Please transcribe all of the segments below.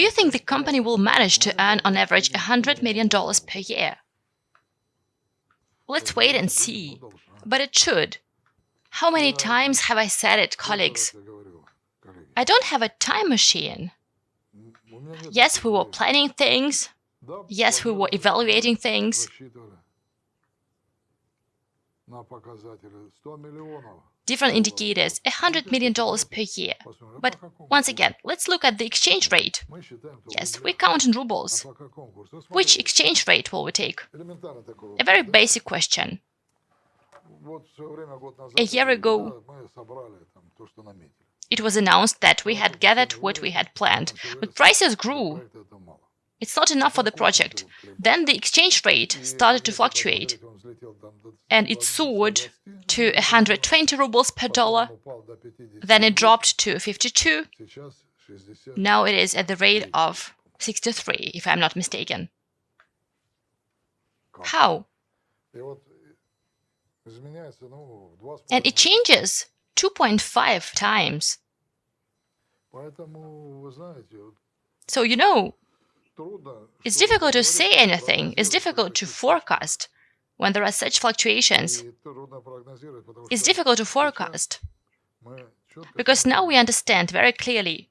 Do you think the company will manage to earn on average $100 million per year? Let's wait and see. But it should. How many times have I said it, colleagues? I don't have a time machine. Yes, we were planning things. Yes, we were evaluating things. Different indicators, $100 million per year. But once again, let's look at the exchange rate. Yes, we count in rubles. Which exchange rate will we take? A very basic question. A year ago, it was announced that we had gathered what we had planned, but prices grew. It's not enough for the project. Then the exchange rate started to fluctuate, and it soared to 120 rubles per dollar. Then it dropped to 52. Now it is at the rate of 63, if I'm not mistaken. How? And it changes 2.5 times. So, you know, it's difficult to say anything, it's difficult to forecast when there are such fluctuations. It's difficult to forecast because now we understand very clearly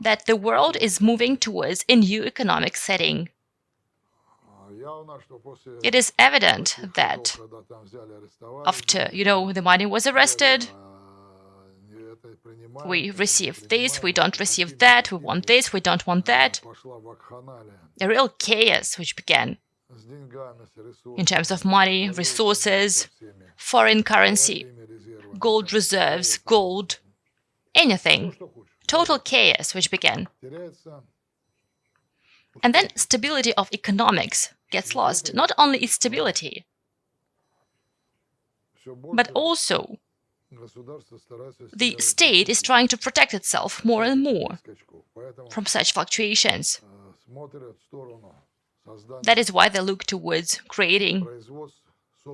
that the world is moving towards a new economic setting. It is evident that after, you know, the money was arrested, we receive this, we don't receive that, we want this, we don't want that. A real chaos which began in terms of money, resources, foreign currency, gold reserves, gold, anything. Total chaos which began. And then stability of economics gets lost. Not only its stability, but also the state is trying to protect itself more and more from such fluctuations. That is why they look towards creating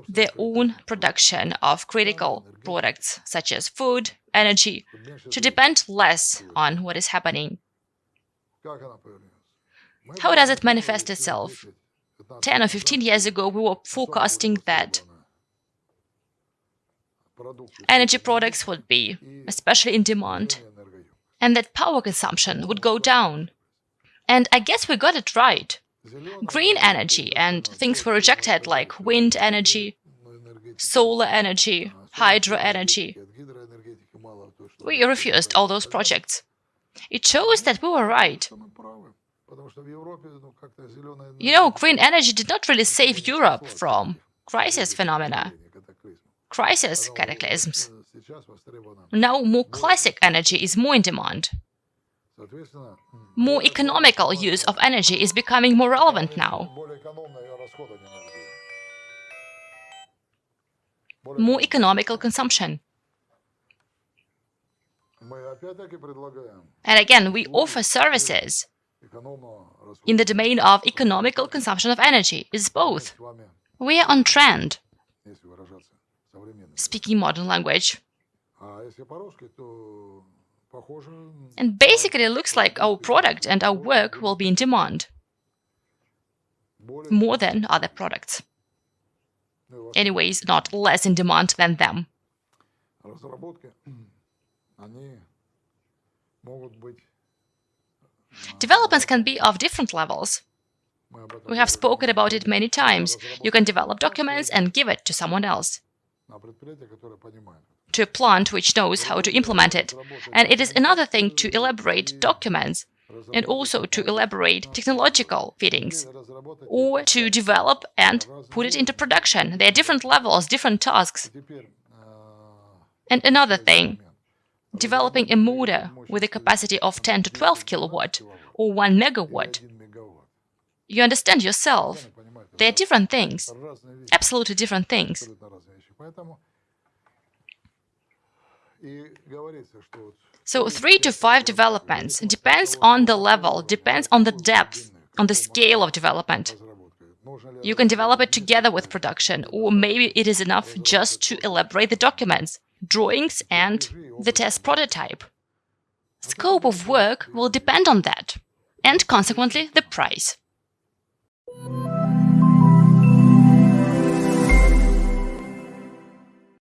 their own production of critical products such as food, energy, to depend less on what is happening. How does it manifest itself? 10 or 15 years ago, we were forecasting that energy products would be especially in demand and that power consumption would go down. And I guess we got it right. Green energy and things were rejected like wind energy, solar energy, hydro energy. We refused all those projects. It shows that we were right. You know, green energy did not really save Europe from crisis phenomena, crisis cataclysms. Now more classic energy is more in demand. More economical use of energy is becoming more relevant now. More economical consumption. And again, we offer services in the domain of economical consumption of energy. It's both. We are on trend, speaking modern language. And basically, it looks like our product and our work will be in demand more than other products. Anyways, not less in demand than them. Developments can be of different levels. We have spoken about it many times. You can develop documents and give it to someone else, to a plant which knows how to implement it. And it is another thing to elaborate documents and also to elaborate technological fittings, or to develop and put it into production. There are different levels, different tasks. And another thing, developing a motor with a capacity of 10 to 12 kilowatt or 1 megawatt. You understand yourself. They are different things, absolutely different things. So three to five developments depends on the level, depends on the depth, on the scale of development. You can develop it together with production, or maybe it is enough just to elaborate the documents drawings and the test prototype. Scope of work will depend on that. and consequently the price.